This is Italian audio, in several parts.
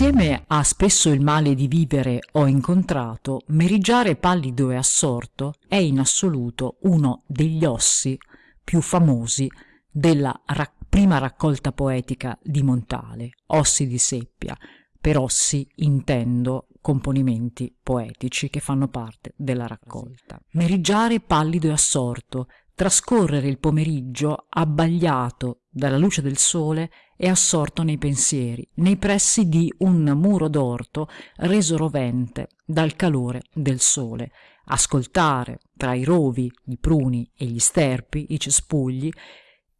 Insieme a spesso il male di vivere ho incontrato, Merigiare pallido e assorto è in assoluto uno degli ossi più famosi della ra prima raccolta poetica di Montale, Ossi di Seppia. Per ossi intendo componimenti poetici che fanno parte della raccolta. Merigiare pallido e assorto, trascorrere il pomeriggio abbagliato dalla luce del sole e assorto nei pensieri, nei pressi di un muro d'orto reso rovente dal calore del sole, ascoltare tra i rovi, i pruni e gli sterpi, i cespugli,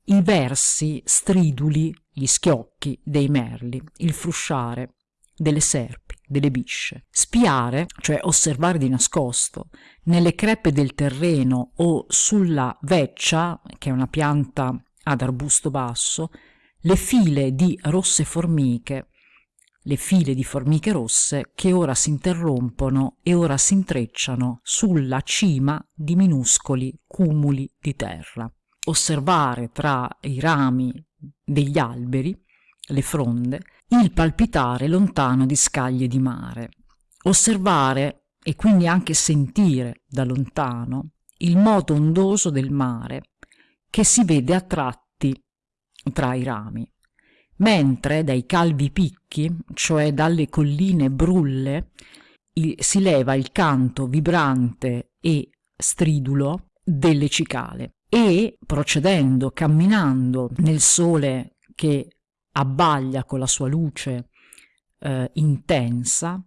i versi striduli, gli schiocchi dei merli, il frusciare delle serpi, delle bisce. Spiare, cioè osservare di nascosto, nelle crepe del terreno o sulla veccia, che è una pianta ad arbusto basso, le file di rosse formiche, le file di formiche rosse che ora si interrompono e ora si intrecciano sulla cima di minuscoli cumuli di terra. Osservare tra i rami degli alberi, le fronde, il palpitare lontano di scaglie di mare. Osservare e quindi anche sentire da lontano il moto ondoso del mare che si vede a tratti tra i rami, mentre dai calvi picchi, cioè dalle colline brulle, si leva il canto vibrante e stridulo delle cicale e procedendo, camminando nel sole che abbaglia con la sua luce eh, intensa,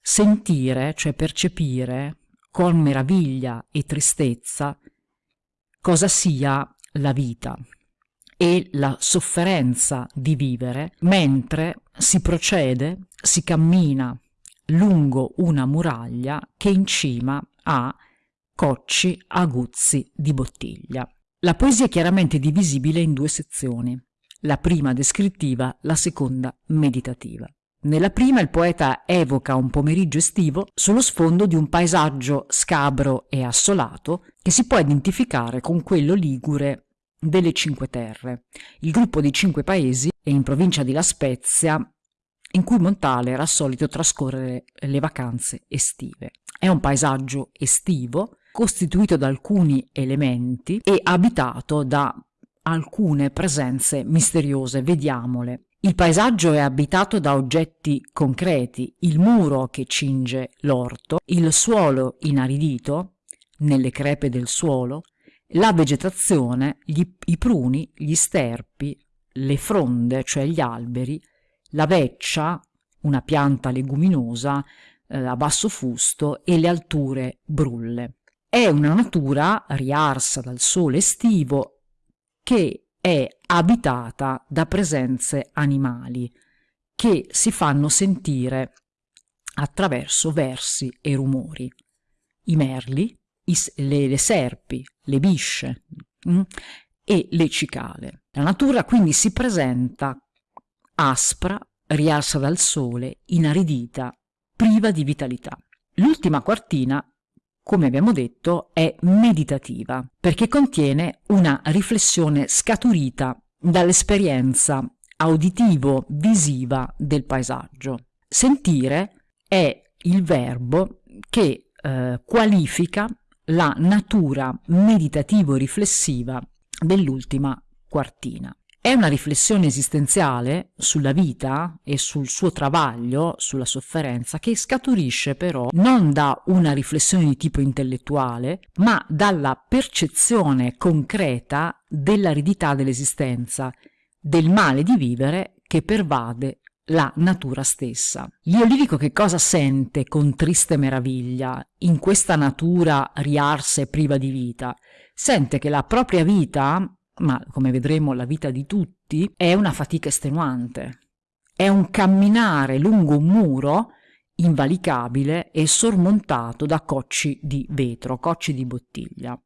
sentire, cioè percepire con meraviglia e tristezza cosa sia la vita e la sofferenza di vivere mentre si procede, si cammina lungo una muraglia che in cima ha cocci aguzzi di bottiglia. La poesia è chiaramente divisibile in due sezioni, la prima descrittiva, la seconda meditativa. Nella prima il poeta evoca un pomeriggio estivo sullo sfondo di un paesaggio scabro e assolato che si può identificare con quello ligure delle Cinque Terre, il gruppo di cinque paesi in provincia di La Spezia in cui Montale era solito trascorrere le vacanze estive. È un paesaggio estivo costituito da alcuni elementi e abitato da alcune presenze misteriose, vediamole. Il paesaggio è abitato da oggetti concreti, il muro che cinge l'orto, il suolo inaridito, nelle crepe del suolo, la vegetazione, gli, i pruni, gli sterpi, le fronde, cioè gli alberi, la veccia, una pianta leguminosa eh, a basso fusto e le alture brulle. È una natura riarsa dal sole estivo che è abitata da presenze animali che si fanno sentire attraverso versi e rumori. I merli, i, le, le, serpi, le bisce mh, mm, e le cicale. La natura quindi si presenta aspra, rialza dal sole, inaridita, priva di vitalità. L'ultima quartina, come abbiamo detto, è meditativa perché contiene una riflessione scaturita dall'esperienza auditivo-visiva del paesaggio. Sentire è il verbo che eh, qualifica la natura meditativo-riflessiva dell'ultima quartina. È una riflessione esistenziale sulla vita e sul suo travaglio, sulla sofferenza, che scaturisce però non da una riflessione di tipo intellettuale, ma dalla percezione concreta dell'aridità dell'esistenza, del male di vivere che pervade la natura stessa. L'io lirico che cosa sente con triste meraviglia in questa natura riarsa e priva di vita? Sente che la propria vita, ma come vedremo la vita di tutti, è una fatica estenuante. È un camminare lungo un muro invalicabile e sormontato da cocci di vetro, cocci di bottiglia.